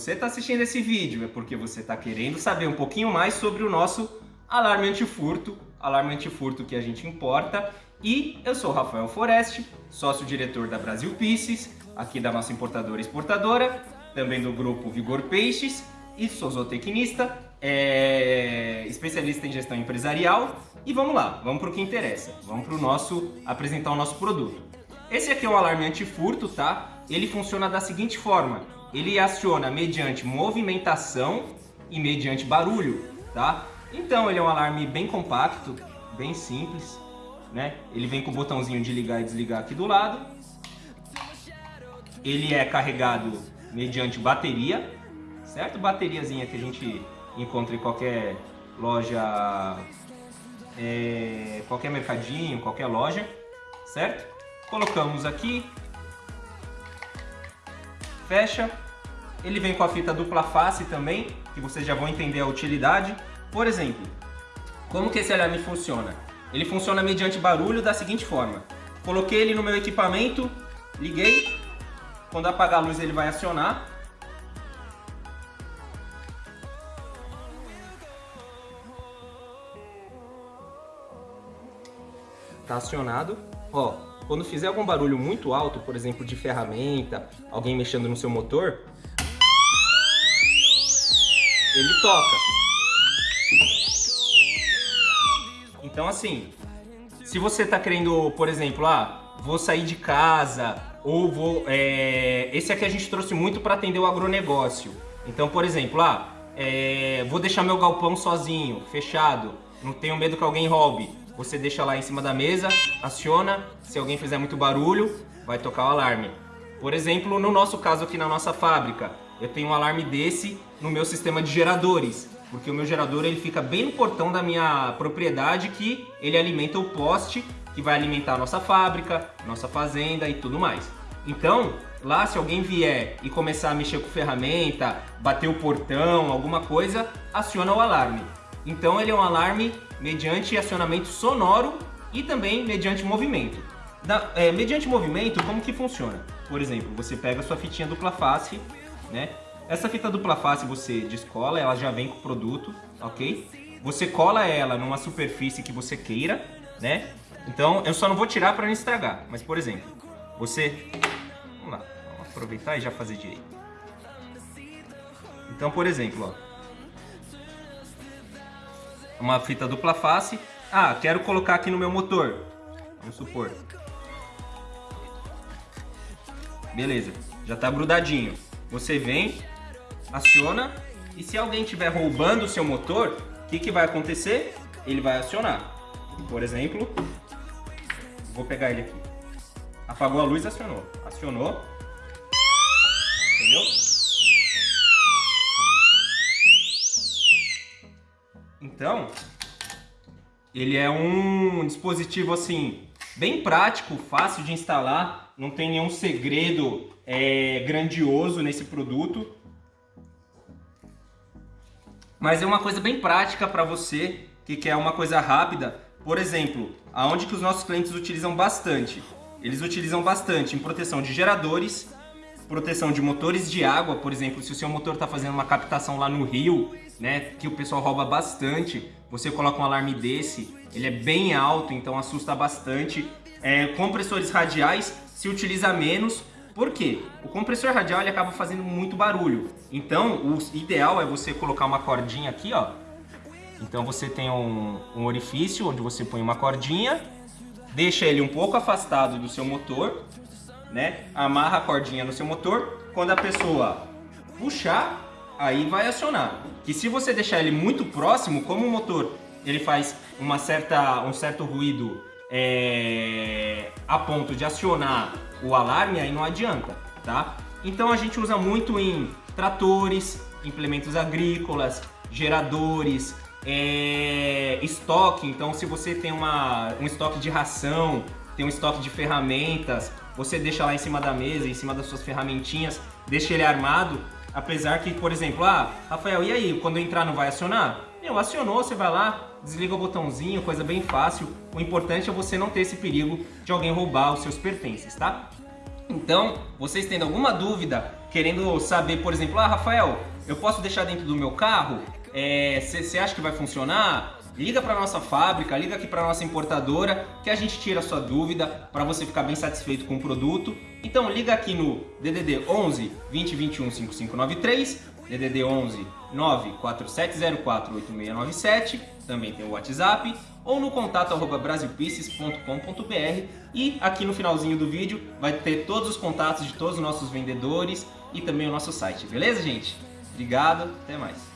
você está assistindo esse vídeo é porque você está querendo saber um pouquinho mais sobre o nosso alarme antifurto, alarme antifurto que a gente importa. E eu sou Rafael Foreste, sócio-diretor da Brasil Pieces, aqui da nossa importadora e exportadora, também do grupo Vigor Peixes, e sou zootecnista, é... especialista em gestão empresarial. E vamos lá, vamos para o que interessa, vamos para o nosso, apresentar o nosso produto. Esse aqui é o alarme antifurto, tá? Ele funciona da seguinte forma, ele aciona mediante movimentação e mediante barulho, tá? Então ele é um alarme bem compacto, bem simples, né? Ele vem com o botãozinho de ligar e desligar aqui do lado. Ele é carregado mediante bateria, certo? Bateriazinha que a gente encontra em qualquer loja, é, qualquer mercadinho, qualquer loja, certo? Colocamos aqui, fecha. Ele vem com a fita dupla face também, que vocês já vão entender a utilidade. Por exemplo, como que esse alarme funciona? Ele funciona mediante barulho da seguinte forma. Coloquei ele no meu equipamento, liguei. Quando apagar a luz ele vai acionar. Tá acionado. Ó, quando fizer algum barulho muito alto, por exemplo, de ferramenta, alguém mexendo no seu motor, ele toca. Então assim, se você está querendo, por exemplo, ah, vou sair de casa, ou vou... É... Esse aqui a gente trouxe muito para atender o agronegócio. Então, por exemplo, ah, é... vou deixar meu galpão sozinho, fechado, não tenho medo que alguém roube você deixa lá em cima da mesa, aciona, se alguém fizer muito barulho, vai tocar o alarme. Por exemplo, no nosso caso aqui na nossa fábrica, eu tenho um alarme desse no meu sistema de geradores, porque o meu gerador ele fica bem no portão da minha propriedade que ele alimenta o poste que vai alimentar a nossa fábrica, nossa fazenda e tudo mais. Então, lá se alguém vier e começar a mexer com ferramenta, bater o portão, alguma coisa, aciona o alarme. Então ele é um alarme mediante acionamento sonoro e também mediante movimento. Da, é, mediante movimento, como que funciona? Por exemplo, você pega a sua fitinha dupla face, né? Essa fita dupla face você descola, ela já vem com o produto, ok? Você cola ela numa superfície que você queira, né? Então, eu só não vou tirar para não estragar. Mas, por exemplo, você... Vamos lá, vamos aproveitar e já fazer direito. Então, por exemplo, ó, uma fita dupla face. Ah, quero colocar aqui no meu motor. Vamos supor. Beleza, já está grudadinho. Você vem, aciona e se alguém estiver roubando o seu motor, o que, que vai acontecer? Ele vai acionar. Por exemplo, vou pegar ele aqui. Apagou a luz, acionou. Acionou. Entendeu? Então, ele é um dispositivo assim bem prático, fácil de instalar, não tem nenhum segredo é, grandioso nesse produto. Mas é uma coisa bem prática para você que quer uma coisa rápida. Por exemplo, aonde que os nossos clientes utilizam bastante? Eles utilizam bastante em proteção de geradores, proteção de motores de água, por exemplo, se o seu motor está fazendo uma captação lá no rio, né, que o pessoal rouba bastante, você coloca um alarme desse, ele é bem alto, então assusta bastante. É, compressores radiais se utiliza menos, por quê? O compressor radial ele acaba fazendo muito barulho, então o ideal é você colocar uma cordinha aqui, ó. Então você tem um, um orifício onde você põe uma cordinha, deixa ele um pouco afastado do seu motor, né? Amarra a cordinha no seu motor. Quando a pessoa puxar, aí vai acionar. Que se você deixar ele muito próximo, como o motor ele faz uma certa, um certo ruído é, a ponto de acionar o alarme, aí não adianta, tá? Então a gente usa muito em tratores, implementos agrícolas, geradores, é, estoque. Então se você tem uma, um estoque de ração, tem um estoque de ferramentas, você deixa lá em cima da mesa, em cima das suas ferramentinhas, deixa ele armado, apesar que, por exemplo, ah, Rafael, e aí, quando entrar não vai acionar? Meu, acionou, você vai lá, desliga o botãozinho, coisa bem fácil. O importante é você não ter esse perigo de alguém roubar os seus pertences, tá? Então, vocês tendo alguma dúvida, querendo saber, por exemplo, ah, Rafael, eu posso deixar dentro do meu carro? Você é, acha que vai funcionar? Liga para nossa fábrica, liga aqui para nossa importadora, que a gente tira a sua dúvida para você ficar bem satisfeito com o produto. Então liga aqui no DDD 11 2021 5593, DDD 11 94704 8697, também tem o WhatsApp, ou no contato arroba e aqui no finalzinho do vídeo vai ter todos os contatos de todos os nossos vendedores e também o nosso site, beleza gente? Obrigado, até mais.